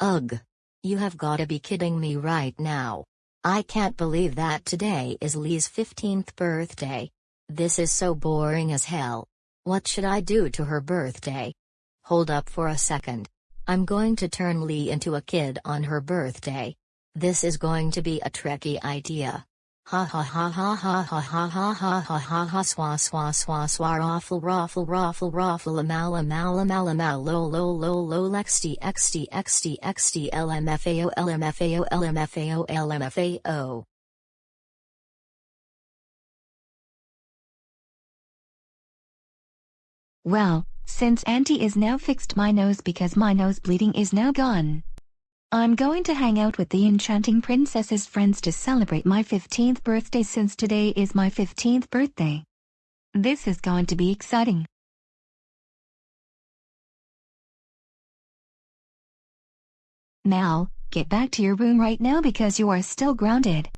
Ugh. You have gotta be kidding me right now. I can't believe that today is Lee's 15th birthday. This is so boring as hell. What should I do to her birthday? Hold up for a second. I'm going to turn Lee into a kid on her birthday. This is going to be a tricky idea. Ha ha ha ha ha ha ha ha ha ha ha ha swa swa swa swa raffle raffle raffle raffle amal amal amal amal lo lo lo lo xd xd xd xd lmfao lmfao lmfao lmfao Well, since Auntie is now fixed my nose because my nose bleeding is now gone. I'm going to hang out with the enchanting princess's friends to celebrate my 15th birthday since today is my 15th birthday. This is going to be exciting. Mal, get back to your room right now because you are still grounded.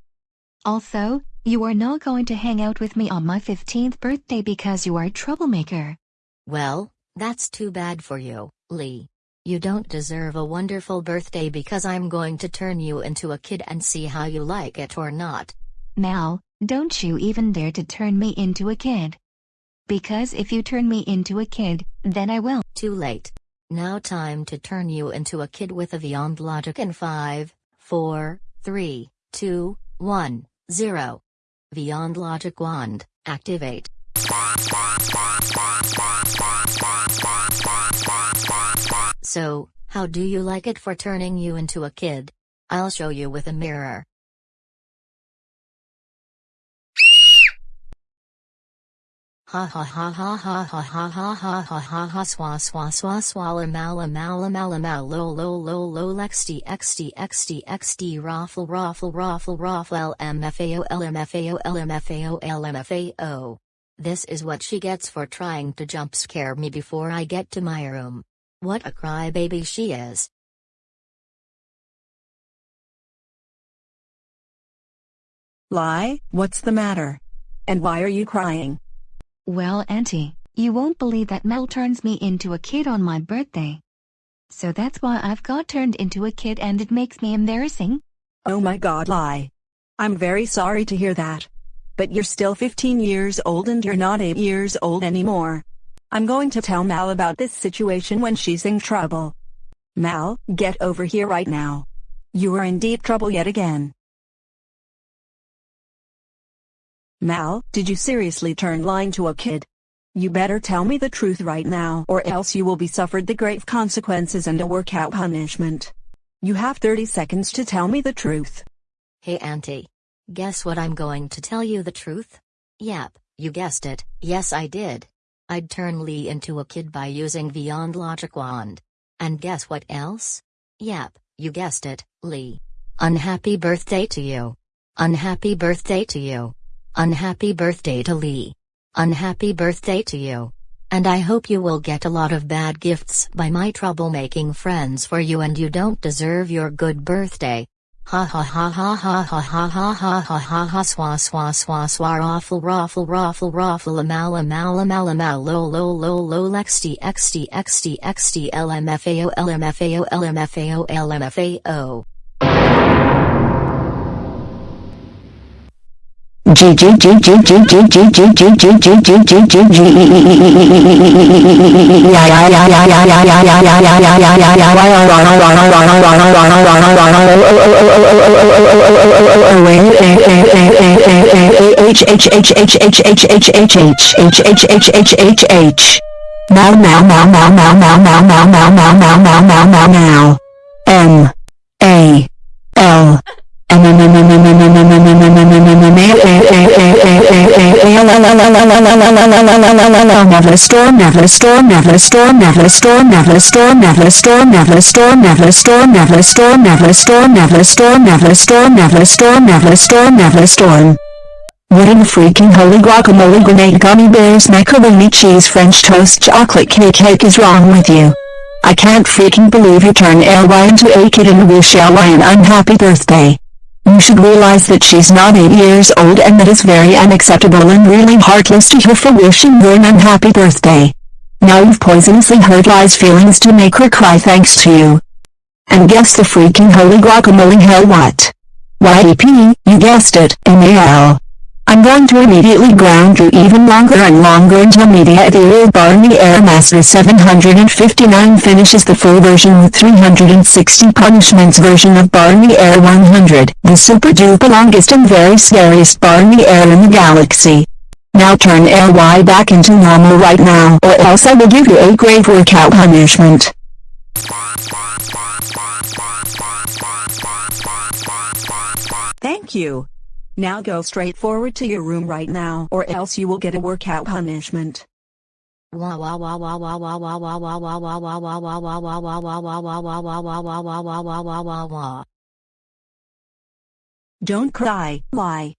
Also, you are not going to hang out with me on my 15th birthday because you are a troublemaker. Well, that's too bad for you, Lee. You don't deserve a wonderful birthday because I'm going to turn you into a kid and see how you like it or not. Mal, don't you even dare to turn me into a kid. Because if you turn me into a kid, then I will. Too late. Now time to turn you into a kid with a Beyond Logic in 5, 4, 3, 2, 1, 0. Beyond Logic Wand, activate. So, how do you like it for turning you into a kid? I'll show you with a mirror. Ha ha ha ha ha ha ha ha ha ha ha ha swa swa swa swalla mala mala mala mal lo lo lo lo xd xd xd xd raffle raffle raffle raffle lmfao lmfao lmfao lmfao. This is what she gets for trying to jump scare me before I get to my room. What a crybaby she is. Lie, what's the matter? And why are you crying? Well, Auntie, you won't believe that Mel turns me into a kid on my birthday. So that's why I've got turned into a kid and it makes me embarrassing. Oh my god, lie. I'm very sorry to hear that. But you're still 15 years old and you're not 8 years old anymore. I'm going to tell Mal about this situation when she's in trouble. Mal, get over here right now. You are in deep trouble yet again. Mal, did you seriously turn lying to a kid? You better tell me the truth right now or else you will be suffered the grave consequences and a workout punishment. You have 30 seconds to tell me the truth. Hey Auntie. Guess what I'm going to tell you the truth? Yep, you guessed it, yes I did. I'd turn Lee into a kid by using Beyond Logic Wand. And guess what else? Yep, you guessed it, Lee. Unhappy birthday to you. Unhappy birthday to you. Unhappy birthday to Lee. Unhappy birthday to you. And I hope you will get a lot of bad gifts by my troublemaking friends for you and you don't deserve your good birthday. Ha ha ha ha ha ha ha ha ha ha ha ha swa swa swa swa raffle raffle raffle raffle amal amal amal amal lo lo lo lo xd xd xd xd lmfao lmfao lmfao lmfao Now now now now now now now now now now now now now now now M A L never store never store never store never store never store never store never store never store never store never store never store never store never store never store never storm what in the freaking holy guacamole grenade gummy bears macaroni cheese french toast chocolate cake cake is wrong with you I can't freaking believe you turned LY into a kid and wish LY an unhappy birthday. You should realize that she's not 8 years old and that is very unacceptable and really heartless to her for wishing her an unhappy birthday. Now you've poisonously hurt feelings to make her cry thanks to you. And guess the freaking holy guacamole hell what? YEP, you guessed it, MAL. I'm going to immediately ground you even longer and longer until Media Ethereal Barney Airmaster 759 finishes the full version with 360 punishments version of Barney Air 100, the super duper longest and very scariest Barney Air in the galaxy. Now turn LY back into normal right now or else I will give you a grave workout punishment. Thank you. Now go straight forward to your room right now or else you will get a workout punishment. Don't cry, why?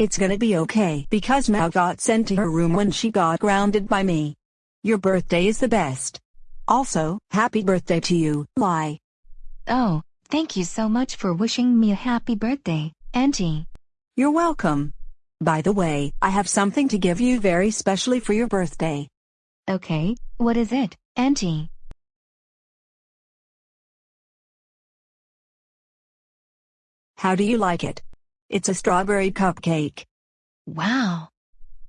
It's gonna be okay because Mao got sent to her room when she got grounded by me. Your birthday is the best. Also, happy birthday to you, Lai. Oh, thank you so much for wishing me a happy birthday, Auntie. You're welcome. By the way, I have something to give you very specially for your birthday. Okay, what is it, Auntie? How do you like it? It's a strawberry cupcake. Wow.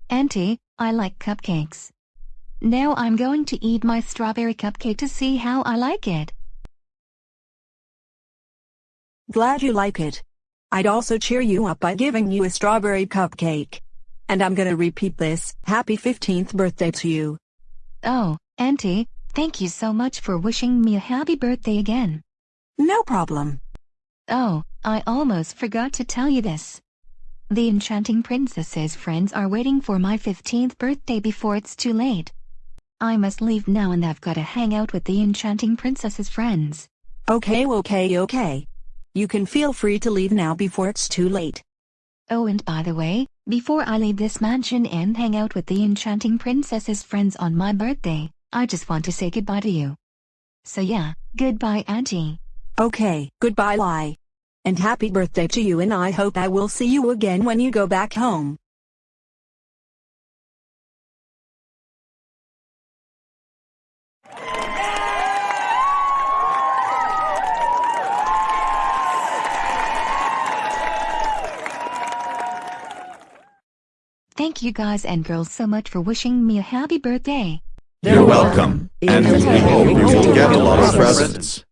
Auntie, I like cupcakes. Now I'm going to eat my strawberry cupcake to see how I like it. Glad you like it. I'd also cheer you up by giving you a strawberry cupcake. And I'm gonna repeat this, happy 15th birthday to you. Oh, Auntie, thank you so much for wishing me a happy birthday again. No problem. Oh, I almost forgot to tell you this. The Enchanting Princess's friends are waiting for my 15th birthday before it's too late. I must leave now and I've got to hang out with the Enchanting Princess's friends. Okay okay okay. You can feel free to leave now before it's too late. Oh and by the way, before I leave this mansion and hang out with the Enchanting Princess's friends on my birthday, I just want to say goodbye to you. So yeah, goodbye Auntie. Okay, goodbye lie. And happy birthday to you and I hope I will see you again when you go back home. Thank you guys and girls so much for wishing me a happy birthday. You're welcome, and we hope you will get a lot of presents.